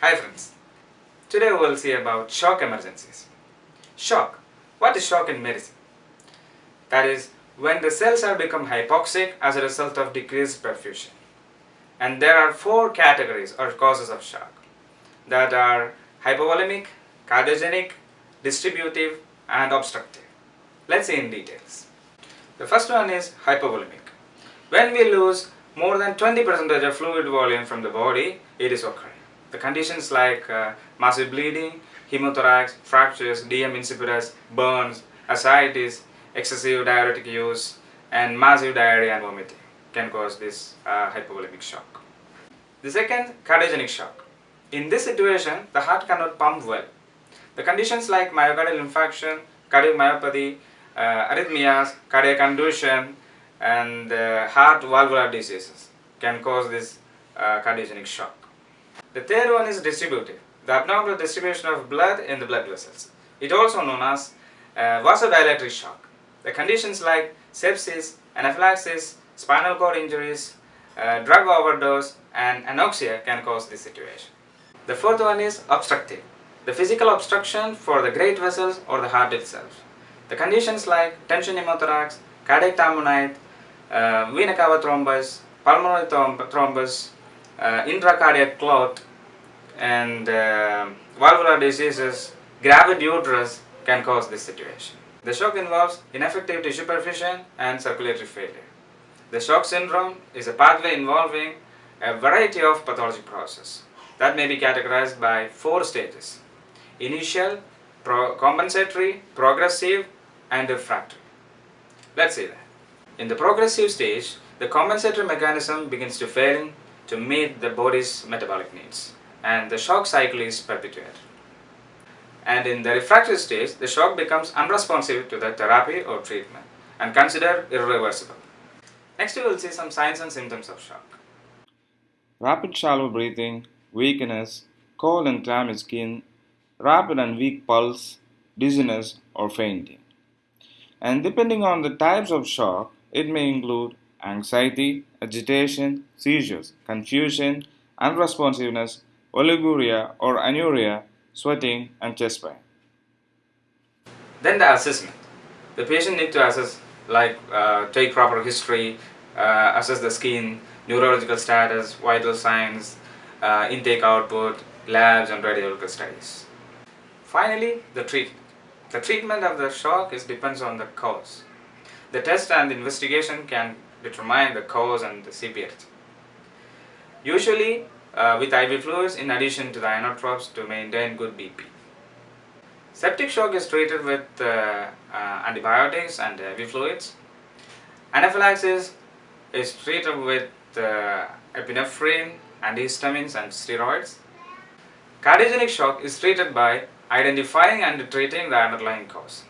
Hi friends. Today we will see about shock emergencies. Shock. What is shock in medicine? That is when the cells have become hypoxic as a result of decreased perfusion. And there are four categories or causes of shock that are hypovolemic, cardiogenic, distributive and obstructive. Let's see in details. The first one is hypovolemic. When we lose more than 20% of fluid volume from the body, it is occurring. The conditions like uh, massive bleeding, hemothorax, fractures, DM insipidus, burns, ascites, excessive diuretic use, and massive diarrhea and vomiting can cause this uh, hypovolemic shock. The second, cardiogenic shock. In this situation, the heart cannot pump well. The conditions like myocardial infarction, cardiomyopathy, uh, arrhythmias, cardiac conduction, and uh, heart valvular diseases can cause this uh, cardiogenic shock. The third one is distributive, the abnormal distribution of blood in the blood vessels. It also known as uh, vasodilatory shock. The conditions like sepsis, anaphylaxis, spinal cord injuries, uh, drug overdose and anoxia can cause this situation. The fourth one is obstructive, the physical obstruction for the great vessels or the heart itself. The conditions like tension pneumothorax, cardiac tamponade, uh, vena cava thrombus, pulmonary thrombus, uh, intracardiac clot, and uh, valvular diseases, gravid uterus can cause this situation. The shock involves ineffective tissue perfusion and circulatory failure. The shock syndrome is a pathway involving a variety of pathologic processes that may be categorized by four stages. Initial, pro compensatory, progressive and refractory. Let's see that. In the progressive stage, the compensatory mechanism begins to fail to meet the body's metabolic needs and the shock cycle is perpetuated. And in the refractory stage, the shock becomes unresponsive to the therapy or treatment and considered irreversible. Next we will see some signs and symptoms of shock. Rapid shallow breathing, weakness, cold and clammy skin, rapid and weak pulse, dizziness or fainting. And depending on the types of shock, it may include anxiety, agitation, seizures, confusion, unresponsiveness, oliguria or anuria, sweating, and chest pain. Then the assessment. The patient need to assess like uh, take proper history, uh, assess the skin, neurological status, vital signs, uh, intake output, labs and radiological studies. Finally, the treatment. The treatment of the shock is depends on the cause. The test and the investigation can determine the cause and the severity. Usually with IV fluids in addition to the inotropes to maintain good BP. Septic shock is treated with uh, uh, antibiotics and IV fluids. Anaphylaxis is treated with uh, epinephrine, antihistamines and steroids. Cardiogenic shock is treated by identifying and treating the underlying cause.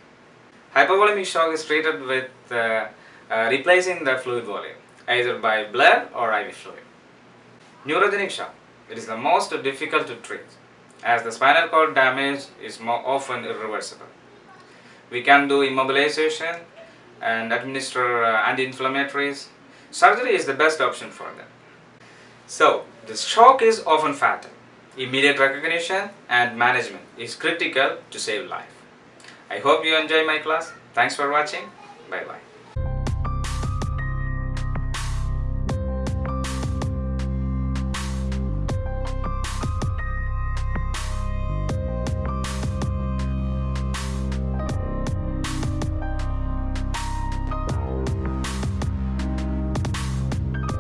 Hypovolemic shock is treated with uh, uh, replacing the fluid volume either by blood or IV fluid. Neurogenic shock. It is the most difficult to treat as the spinal cord damage is more often irreversible. We can do immobilization and administer uh, anti-inflammatories. Surgery is the best option for them. So, the shock is often fatal. Immediate recognition and management is critical to save life. I hope you enjoy my class. Thanks for watching. Bye bye.